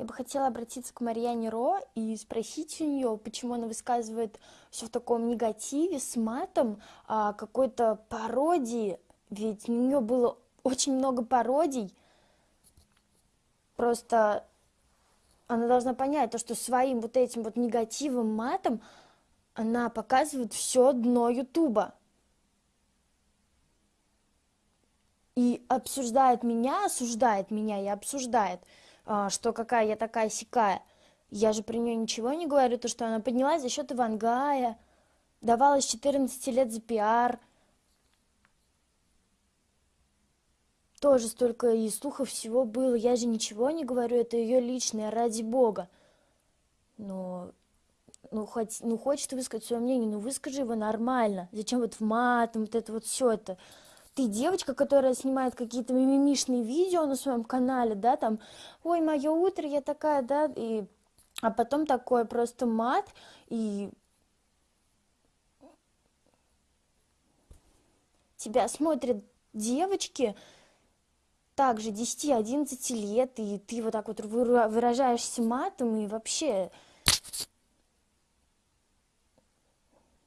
Я бы хотела обратиться к Марьяне Ро и спросить у нее, почему она высказывает все в таком негативе, с матом, а, какой-то пародии. Ведь у нее было очень много пародий. Просто она должна понять то, что своим вот этим вот негативом, матом она показывает все дно Ютуба. И обсуждает меня, осуждает меня и обсуждает – что какая я такая сякая. Я же про нее ничего не говорю, то, что она поднялась за счет Ивангая, давалась 14 лет за пиар. Тоже столько и слухов всего было. Я же ничего не говорю, это ее личное, ради бога. Но ну, хоть, ну, хочет высказать свое мнение, ну, выскажи его нормально. Зачем вот в мат, вот это вот все это ты девочка, которая снимает какие-то мимимишные видео на своем канале, да, там, ой, мое утро, я такая, да, и, а потом такой просто мат, и тебя смотрят девочки, также 10-11 лет, и ты вот так вот выражаешься матом, и вообще